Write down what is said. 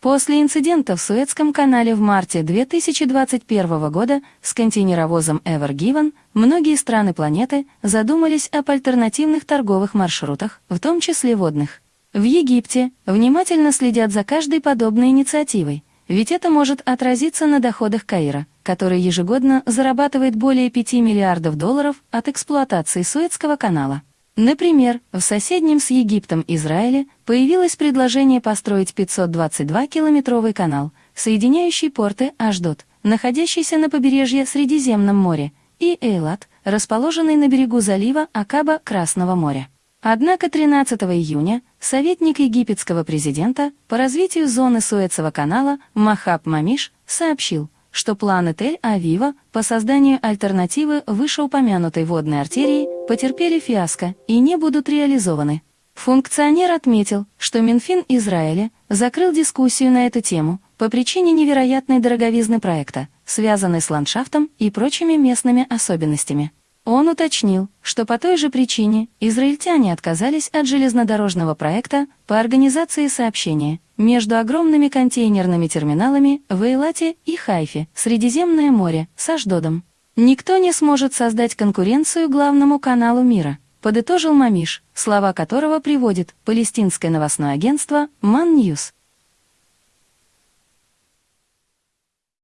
После инцидента в Суэцком канале в марте 2021 года с контейнеровозом Ever Given многие страны планеты задумались об альтернативных торговых маршрутах, в том числе водных. В Египте внимательно следят за каждой подобной инициативой, ведь это может отразиться на доходах Каира, который ежегодно зарабатывает более 5 миллиардов долларов от эксплуатации Суэцкого канала. Например, в соседнем с Египтом Израиле появилось предложение построить 522-километровый канал, соединяющий порты Аждот, находящийся на побережье Средиземном море, и Эйлат, расположенный на берегу залива Акаба Красного моря. Однако 13 июня советник египетского президента по развитию зоны Суэцевого канала Махаб Мамиш сообщил, что планы Тель-Авива по созданию альтернативы вышеупомянутой водной артерии потерпели фиаско и не будут реализованы. Функционер отметил, что Минфин Израиля закрыл дискуссию на эту тему по причине невероятной дороговизны проекта, связанной с ландшафтом и прочими местными особенностями. Он уточнил, что по той же причине израильтяне отказались от железнодорожного проекта по организации сообщения между огромными контейнерными терминалами в Эйлате и Хайфе, Средиземное море, с Аждодом. Никто не сможет создать конкуренцию главному каналу мира, подытожил Мамиш, слова которого приводит палестинское новостное агентство Man News.